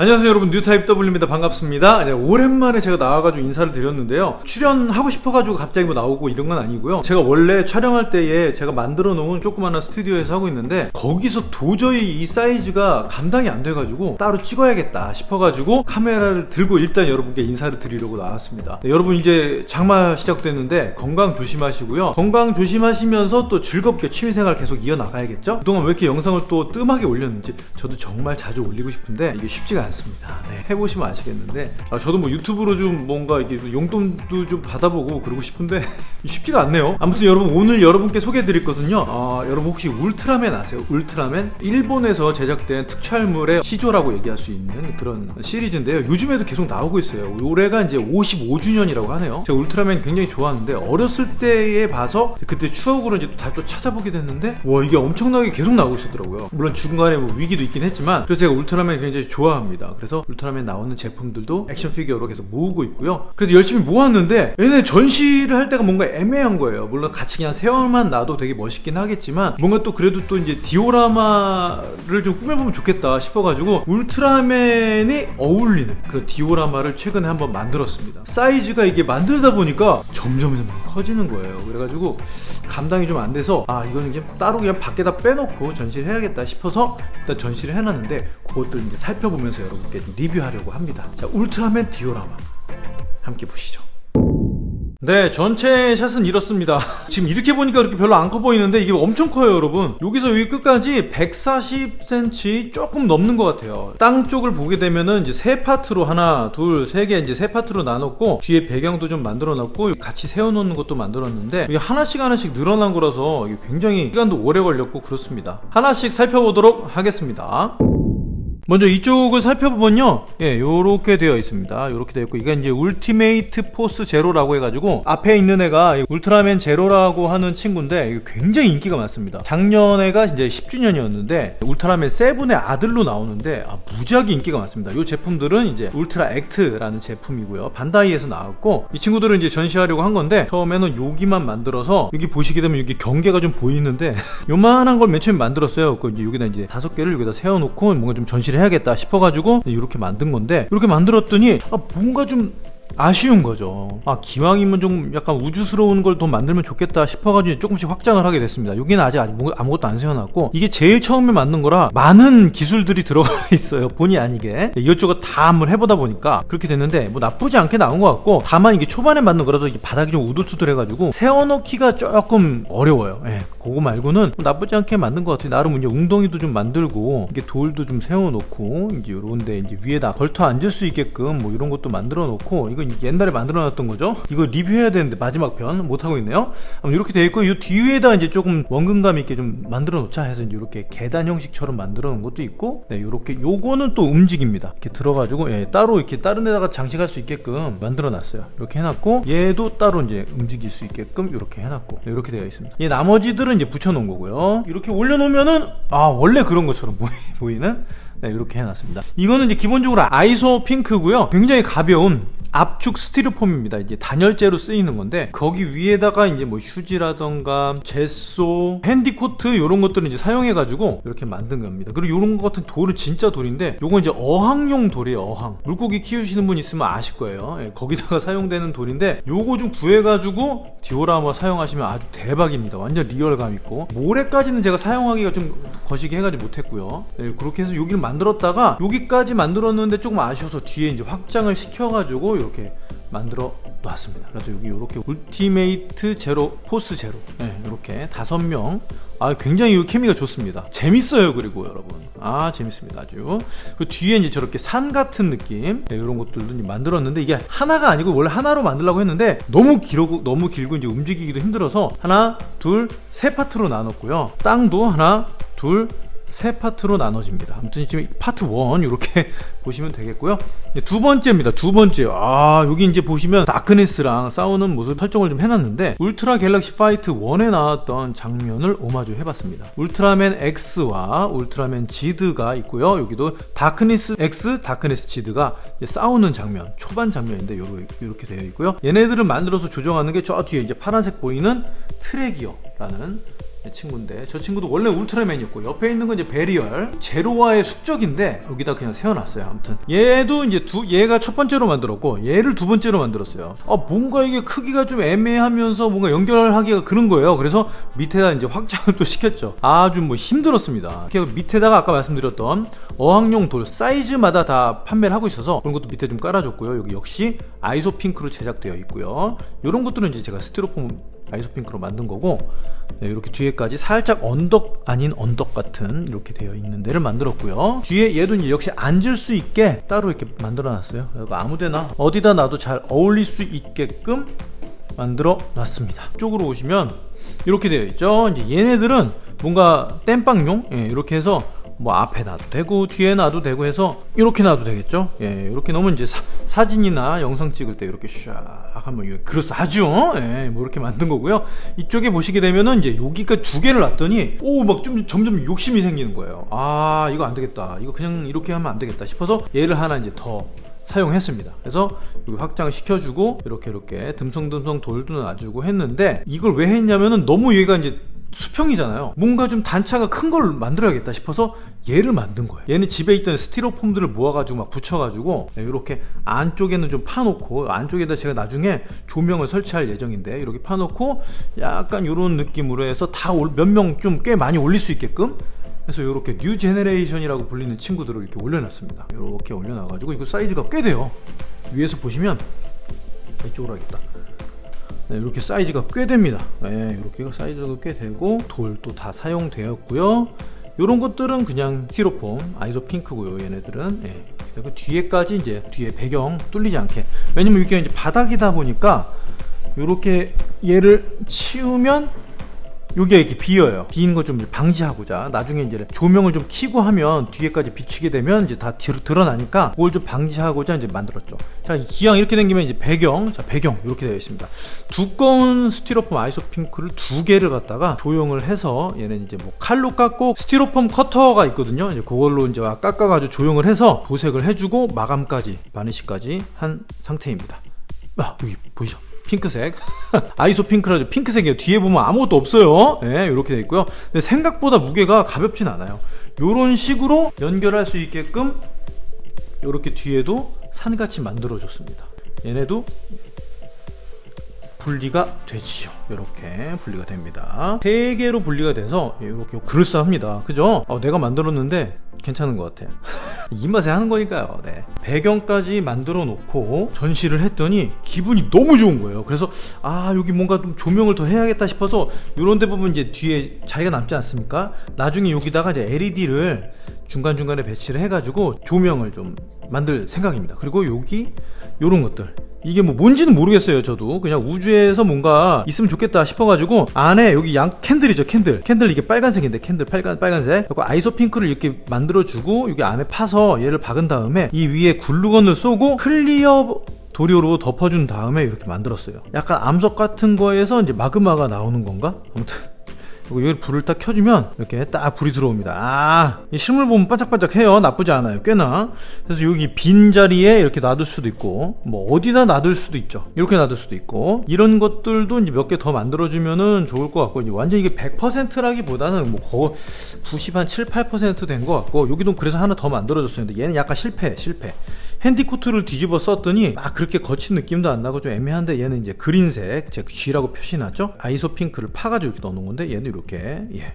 안녕하세요 여러분. 뉴타입 W입니다. 반갑습니다. 네, 오랜만에 제가 나와가지고 인사를 드렸는데요. 출연하고 싶어가지고 갑자기 뭐 나오고 이런 건 아니고요. 제가 원래 촬영할 때에 제가 만들어 놓은 조그마한 스튜디오에서 하고 있는데 거기서 도저히 이 사이즈가 감당이 안 돼가지고 따로 찍어야겠다 싶어가지고 카메라를 들고 일단 여러분께 인사를 드리려고 나왔습니다. 네, 여러분 이제 장마 시작됐는데 건강 조심하시고요. 건강 조심하시면서 또 즐겁게 취미생활 계속 이어나가야겠죠? 그동안 왜 이렇게 영상을 또 뜸하게 올렸는지 저도 정말 자주 올리고 싶은데 이게 쉽지가 않습니다 않습니다. 네, 해보시면 아시겠는데 아, 저도 뭐 유튜브로 좀 뭔가 이게 용돈도 좀 받아보고 그러고 싶은데 쉽지가 않네요. 아무튼 여러분 오늘 여러분께 소개해드릴 것은요. 아, 여러분 혹시 울트라맨 아세요? 울트라맨 일본에서 제작된 특촬물의 시조라고 얘기할 수 있는 그런 시리즈인데요. 요즘에도 계속 나오고 있어요. 올해가 이제 55주년이라고 하네요. 제가 울트라맨 굉장히 좋아하는데 어렸을 때에 봐서 그때 추억으로 이제 다 또 찾아보게 됐는데 와 이게 엄청나게 계속 나오고 있었더라고요. 물론 중간에 뭐 위기도 있긴 했지만 그래서 제가 울트라맨 굉장히 좋아합니다. 있습니다. 그래서 울트라맨 나오는 제품들도 액션 피규어로 계속 모으고 있고요. 그래서 열심히 모았는데 얘네 전시를 할 데가 뭔가 애매한 거예요. 물론 같이 그냥 세워만 놔도 되게 멋있긴 하겠지만 뭔가 또 그래도 또 이제 디오라마를 좀 꾸며보면 좋겠다 싶어가지고 울트라맨이 어울리는 그런 디오라마를 최근에 한번 만들었습니다. 사이즈가 이게 만들다 보니까 점점 커지는 거예요. 그래가지고 감당이 좀 안 돼서 아 이거는 그냥 따로 그냥 밖에다 빼놓고 전시를 해야겠다 싶어서 일단 전시를 해놨는데 그것들 이제 살펴보면서 여러분께 리뷰하려고 합니다. 자, 울트라맨 디오라마. 함께 보시죠. 네 전체 샷은 이렇습니다. 지금 이렇게 보니까 그렇게 별로 안 커 보이는데 이게 엄청 커요 여러분. 여기서 여기 끝까지 140cm 조금 넘는 것 같아요. 땅 쪽을 보게 되면은 이제 세 파트로 하나 둘 세 개 이제 세 파트로 나눴고 뒤에 배경도 좀 만들어 놨고 같이 세워 놓는 것도 만들었는데 이게 하나씩 하나씩 늘어난 거라서 굉장히 시간도 오래 걸렸고 그렇습니다. 하나씩 살펴보도록 하겠습니다 먼저 이쪽을 살펴보면요. 예 요렇게 되어 있습니다. 요렇게 되어 있고 이게 이제 울티메이트 포스 제로라고 해가지고 앞에 있는 애가 울트라맨 제로라고 하는 친구인데 굉장히 인기가 많습니다. 작년에가 이제 10주년이었는데 울트라맨 세븐의 아들로 나오는데 아, 무지하게 인기가 많습니다. 이 제품들은 이제 울트라 액트라는 제품이고요. 반다이에서 나왔고 이 친구들은 이제 전시하려고 한 건데 처음에는 여기만 만들어서 여기 보시게 되면 여기 경계가 좀 보이는데 요만한 걸 맨 처음에 만들었어요. 그 이제 여기다 이제 다섯 개를 여기다 세워놓고 뭔가 좀 전시를 해야겠다 싶어가지고 이렇게 만든 건데 이렇게 만들었더니 아, 뭔가 좀 아쉬운 거죠. 아 기왕이면 좀 약간 우주스러운 걸 더 만들면 좋겠다 싶어가지고 조금씩 확장을 하게 됐습니다. 여기는 아직 아무것도 안 세워놨고 이게 제일 처음에 만든 거라 많은 기술들이 들어가 있어요. 본의 아니게. 이것저것 다 한번 해보다 보니까 그렇게 됐는데 뭐 나쁘지 않게 나온 것 같고 다만 이게 초반에 만든 거라서 바닥이 좀 우둘투둘해가지고 세워놓기가 조금 어려워요. 예, 그거 말고는 뭐 나쁘지 않게 만든 것 같아요. 나름 이제 웅덩이도 좀 만들고 이게 돌도 좀 세워놓고 이제 요런데 이제 위에다 걸터 앉을 수 있게끔 뭐 이런 것도 만들어 놓고 이거 옛날에 만들어 놨던 거죠? 이거 리뷰해야 되는데 마지막 편 못하고 있네요. 이렇게 되어 있고 이 뒤에다 이제 조금 원근감 있게 좀 만들어 놓자 해서 이렇게 계단 형식처럼 만들어 놓은 것도 있고 네 이렇게 요거는 또 움직입니다. 이렇게 들어가지고 예, 따로 이렇게 다른 데다가 장식할 수 있게끔 만들어 놨어요. 이렇게 해놨고 얘도 따로 이제 움직일 수 있게끔 이렇게 해놨고 네, 이렇게 되어 있습니다. 이 나머지들은 이제 붙여 놓은 거고요. 이렇게 올려 놓으면은 아 원래 그런 것처럼 보이는? 네, 이렇게 해놨습니다. 이거는 이제 기본적으로 아이소 핑크고요. 굉장히 가벼운 압축 스티로폼입니다. 이제 단열재로 쓰이는 건데 거기 위에다가 이제 뭐 휴지라던가 제소, 핸디코트 이런 것들을 이제 사용해 가지고 이렇게 만든 겁니다. 그리고 이런 것 같은 돌은 진짜 돌인데 요건 이제 어항용 돌이에요. 어항. 물고기 키우시는 분 있으면 아실 거예요. 예, 거기다가 사용되는 돌인데 요거 좀 구해 가지고 디오라마 사용하시면 아주 대박입니다. 완전 리얼감 있고 모래까지는 제가 사용하기가 좀 거시기 해 가지고 못 했고요. 예, 그렇게 해서 여기를 만들었다가 여기까지 만들었는데 조금 아쉬워서 뒤에 이제 확장을 시켜 가지고 이렇게 만들어 놨습니다. 그래서 여기 이렇게 울티메이트 제로 포스 제로 네, 이렇게 다섯 명. 아 굉장히 이 케미가 좋습니다. 재밌어요 그리고 여러분 아 재밌습니다 아주 그 뒤에 이제 저렇게 산 같은 느낌 네, 이런 것들도 만들었는데 이게 하나가 아니고 원래 하나로 만들려고 했는데 너무 길고 너무 길고 이제 움직이기도 힘들어서 하나 둘 세 파트로 나눴고요. 땅도 하나 둘 세 파트로 나눠집니다. 아무튼 지금 파트 1 이렇게 보시면 되겠고요. 두 번째입니다. 두 번째. 아, 여기 이제 보시면 다크네스랑 싸우는 모습 설정을 좀 해놨는데 울트라 갤럭시 파이트 1에 나왔던 장면을 오마주 해봤습니다. 울트라맨 X와 울트라맨 지드가 있고요. 여기도 다크네스 X, 다크네스 지드가 싸우는 장면, 초반 장면인데 이렇게 되어 있고요. 얘네들을 만들어서 조정하는 게 저 뒤에 이제 파란색 보이는 트레기어라는 친구인데. 저 친구도 원래 울트라맨이었고 옆에 있는 건 이제 베리얼. 제로와의 숙적인데 여기다 그냥 세워놨어요. 아무튼. 얘도 이제 두 얘가 첫 번째로 만들었고 얘를 두 번째로 만들었어요. 아 뭔가 이게 크기가 좀 애매하면서 뭔가 연결하기가 그런 거예요. 그래서 밑에다 이제 확장을 또 시켰죠. 아주 뭐 힘들었습니다. 그래서 밑에다가 아까 말씀드렸던 어항용 돌 사이즈마다 다 판매를 하고 있어서 그런 것도 밑에 좀 깔아줬고요. 여기 역시 아이소 핑크로 제작되어 있고요. 이런 것들은 이제 제가 스티로폼 아이소핑크로 만든 거고 네, 이렇게 뒤에까지 살짝 언덕 아닌 언덕 같은 이렇게 되어 있는 데를 만들었고요. 뒤에 얘도 이제 역시 앉을 수 있게 따로 이렇게 만들어 놨어요. 아무데나 어디다 놔도 잘 어울릴 수 있게끔 만들어 놨습니다. 쪽으로 오시면 이렇게 되어 있죠. 이제 얘네들은 뭔가 땜빵용? 예, 이렇게 해서 뭐 앞에 놔도 되고 뒤에 놔도 되고 해서 이렇게 놔도 되겠죠? 예 이렇게 놓으면 이제 사, 진이나 영상 찍을 때 이렇게 샥 하면 그럴싸하죠? 예, 뭐 이렇게 만든 거고요. 이쪽에 보시게 되면은 이제 여기가 두 개를 놨더니 오 막 좀 점점 욕심이 생기는 거예요. 아 이거 안 되겠다. 이거 그냥 이렇게 하면 안 되겠다 싶어서 얘를 하나 이제 더 사용했습니다. 그래서 여기 확장을 시켜주고 이렇게 이렇게 듬성듬성 돌도 놔주고 했는데 이걸 왜 했냐면은 너무 얘가 이제 수평이잖아요. 뭔가 좀 단차가 큰 걸 만들어야겠다 싶어서 얘를 만든 거예요. 얘는 집에 있던 스티로폼들을 모아가지고 막 붙여가지고 이렇게 안쪽에는 좀 파놓고 안쪽에다 제가 나중에 조명을 설치할 예정인데 이렇게 파놓고 약간 이런 느낌으로 해서 다 몇 명 좀 꽤 많이 올릴 수 있게끔 그래서 이렇게 New Generation이라고 불리는 친구들을 이렇게 올려놨습니다. 이렇게 올려놔가지고 이거 사이즈가 꽤 돼요. 위에서 보시면 이쪽으로 하겠다. 네, 이렇게 사이즈가 꽤 됩니다. 네, 이렇게 사이즈가 꽤 되고 돌도 다 사용되었고요. 이런 것들은 그냥 스티로폼 아이소 핑크고요 얘네들은. 네, 그리고 뒤에까지 이제 뒤에 배경 뚫리지 않게. 왜냐면 이게 이제 바닥이다 보니까 이렇게 얘를 치우면 여기가 이렇게 비어요. 비는 거좀 방지하고자. 나중에 이제 조명을 좀 키고 하면 뒤에까지 비치게 되면 이제 다 드러나니까 그걸 좀 방지하고자 이제 만들었죠. 자 기왕 이렇게 생기면 이제 배경 자 배경 이렇게 되어 있습니다. 두꺼운 스티로폼 아이소핑크를 두 개를 갖다가 조형을 해서 얘는 이제 뭐 칼로 깎고 스티로폼 커터가 있거든요. 이제 그걸로 이제 깎아가지고 조형을 해서 도색을 해주고 마감까지 바니시까지 한 상태입니다. 아 여기 보이죠 핑크색. 아이소 핑크라죠 핑크색이에요. 뒤에 보면 아무것도 없어요. 네, 이렇게 되어 있고요. 근데 생각보다 무게가 가볍진 않아요. 이런 식으로 연결할 수 있게끔 이렇게 뒤에도 산같이 만들어 줬습니다. 얘네도 분리가 되지요. 이렇게 분리가 됩니다. 3개로 분리가 돼서 이렇게 그럴싸합니다. 그죠? 어, 내가 만들었는데 괜찮은 것 같아요 이 맛에 하는 거니까요. 네. 배경까지 만들어 놓고 전시를 했더니 기분이 너무 좋은 거예요. 그래서 아 여기 뭔가 좀 조명을 더 해야겠다 싶어서 이런 데 보면 이제 뒤에 자리가 남지 않습니까? 나중에 여기다가 이제 LED를 중간중간에 배치를 해가지고 조명을 좀 만들 생각입니다. 그리고 여기 이런 것들. 이게 뭐 뭔지는 모르겠어요 저도. 그냥 우주에서 뭔가 있으면 좋겠다 싶어가지고 안에 여기 양 candle이죠 candle. candle 이게 빨간색인데 캔들 빨간, 빨간색. 그리고 아이소 핑크를 이렇게 만들어주고 여기 안에 파서 얘를 박은 다음에 이 위에 글루건을 쏘고 clear 도료로 덮어준 다음에 이렇게 만들었어요. 약간 암석 같은 거에서 이제 마그마가 나오는 건가? 아무튼 그리고 여기 불을 딱 켜주면 이렇게 딱 불이 들어옵니다. 아 실물 보면 반짝반짝해요. 나쁘지 않아요. 꽤나. 그래서 여기 빈 자리에 이렇게 놔둘 수도 있고 뭐 어디다 놔둘 수도 있죠. 이렇게 놔둘 수도 있고 이런 것들도 이제 몇 개 더 만들어주면은 좋을 것 같고 이제 완전 이게 100%라기보다는 뭐 거의 90 한 7, 8%된 것 같고 여기도 그래서 하나 더 만들어줬었는데 얘는 약간 실패 실패 핸디코트를 뒤집어 썼더니 막 그렇게 거친 느낌도 안 나고 좀 애매한데 얘는 이제 그린색 제가 G라고 표시났죠? 아이소 핑크를 파가지고 이렇게 넣어놓은 건데 얘는 이렇게 예.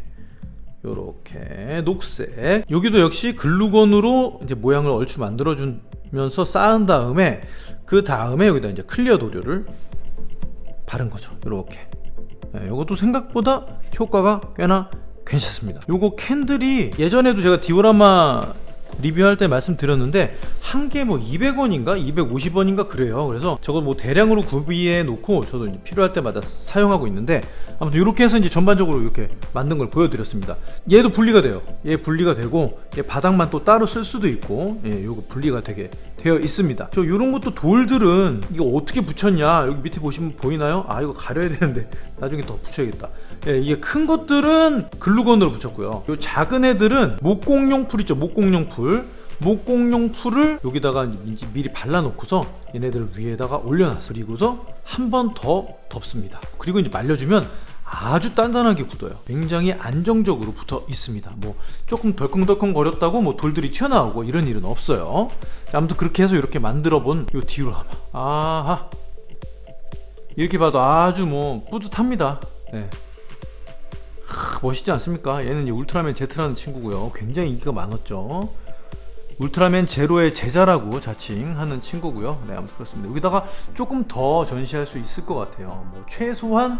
요렇게 녹색. 여기도 역시 글루건으로 이제 모양을 얼추 만들어 주면서 쌓은 다음에 그 다음에 여기다 이제 clear 도료를 바른 거죠. 요렇게. 예, 이것도 생각보다 효과가 꽤나 괜찮습니다. 요거 candle이 예전에도 제가 디오라마 리뷰할 때 말씀드렸는데 한 개 뭐 200원인가? 250원인가? 그래요. 그래서 저거 뭐 대량으로 구비해 놓고 저도 필요할 때마다 사용하고 있는데 아무튼 이렇게 해서 이제 전반적으로 이렇게 만든 걸 보여드렸습니다. 얘도 분리가 돼요. 얘 분리가 되고 얘 바닥만 또 따로 쓸 수도 있고 예, 요거 분리가 되게 되어 있습니다. 저 이런 것도 돌들은 이거 어떻게 붙였냐? 여기 밑에 보시면 보이나요? 아 이거 가려야 되는데 나중에 더 붙여야겠다. 예, 이게 큰 것들은 글루건으로 붙였고요. 요 작은 애들은 목공용 풀 있죠. 목공용 풀 목공용 풀을 여기다가 미리 발라놓고서 얘네들을 위에다가 올려놨어 그리고서 한 번 더 덮습니다 그리고 이제 말려주면 아주 단단하게 굳어요. 굉장히 안정적으로 붙어 있습니다. 뭐 조금 덜컹덜컹 거렸다고 뭐 돌들이 튀어나오고 이런 일은 없어요. 자, 아무튼 그렇게 해서 이렇게 만들어 본요 디오라마. 아하. 이렇게 봐도 아주 뭐 뿌듯합니다. 네. 하, 멋있지 않습니까? 얘는 이제 울트라맨 Z라는 친구고요. 굉장히 인기가 많았죠. 울트라맨 제로의 제자라고 자칭하는 친구고요. 네, 아무튼 그렇습니다. 여기다가 조금 더 전시할 수 있을 것 같아요. 뭐 최소한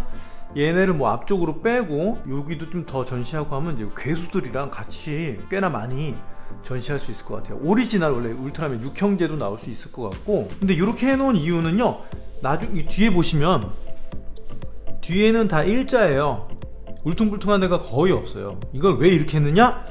얘네를 뭐 앞쪽으로 빼고 여기도 좀 더 전시하고 하면 이제 괴수들이랑 같이 꽤나 많이 전시할 수 있을 것 같아요. 오리지널 원래 울트라맨 6형제도 나올 수 있을 것 같고 근데 이렇게 해놓은 이유는요. 나중 이 뒤에 보시면 뒤에는 다 일자예요. 울퉁불퉁한 데가 거의 없어요. 이걸 왜 이렇게 했느냐?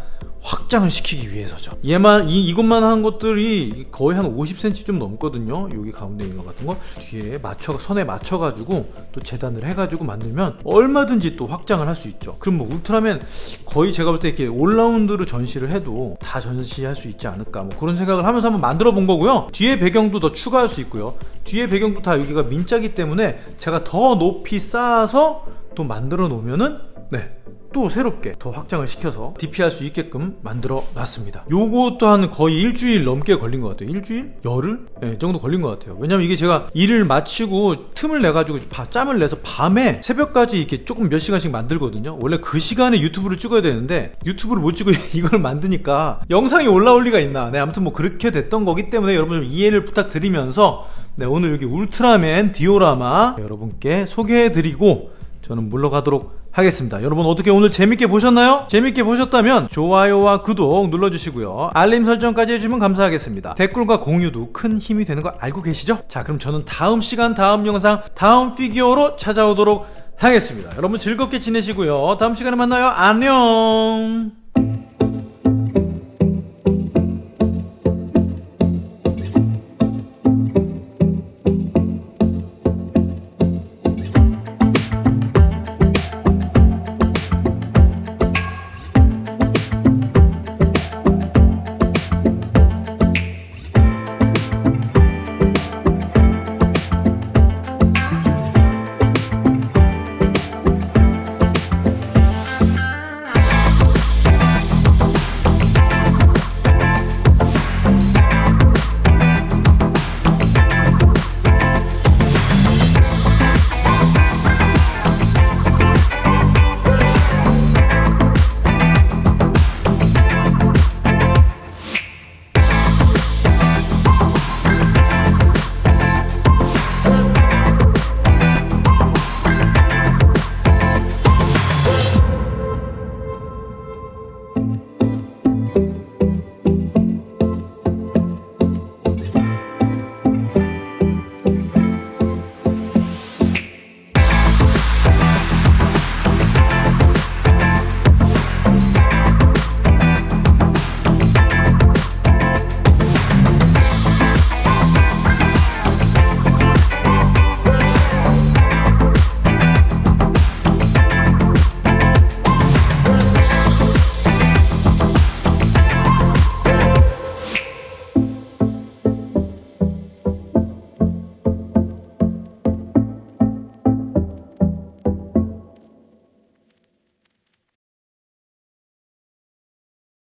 확장을 시키기 위해서죠. 얘만 이 이것만 한 것들이 거의 한 50cm 좀 넘거든요. 여기 가운데 있는 것 같은 거 뒤에 맞춰 선에 맞춰 가지고 또 재단을 해 가지고 만들면 얼마든지 또 확장을 할 수 있죠. 그럼 뭐 울트라맨 거의 제가 볼 때 이렇게 올라운드로 전시를 해도 다 전시할 수 있지 않을까 뭐 그런 생각을 하면서 한번 만들어 본 거고요. 뒤에 배경도 더 추가할 수 있고요. 뒤에 배경도 다 여기가 민자기 때문에 제가 더 높이 쌓아서 또 만들어 놓으면은 네. 또 새롭게 더 확장을 시켜서 DP할 수 있게끔 만들어 놨습니다. 요거 또한 거의 일주일 넘게 걸린 것 같아요. 일주일? 열흘? 네, 정도 걸린 것 같아요. 왜냐면 이게 제가 일을 마치고 틈을 내가지고 바- 짬을 내서 밤에 새벽까지 이렇게 조금 몇 시간씩 만들거든요. 원래 그 시간에 유튜브를 찍어야 되는데 유튜브를 못 찍고 이걸 만드니까 영상이 올라올 리가 있나. 네, 아무튼 뭐 그렇게 됐던 거기 때문에 여러분 좀 이해를 부탁드리면서 네, 오늘 여기 울트라맨 디오라마 여러분께 소개해드리고 저는 물러가도록 하겠습니다. 여러분 어떻게 오늘 재밌게 보셨나요? 재밌게 보셨다면 좋아요와 구독 눌러주시고요. 알림 설정까지 해주시면 감사하겠습니다. 댓글과 공유도 큰 힘이 되는 거 알고 계시죠? 자 그럼 저는 다음 시간 다음 영상 다음 피규어로 찾아오도록 하겠습니다. 여러분 즐겁게 지내시고요. 다음 시간에 만나요. 안녕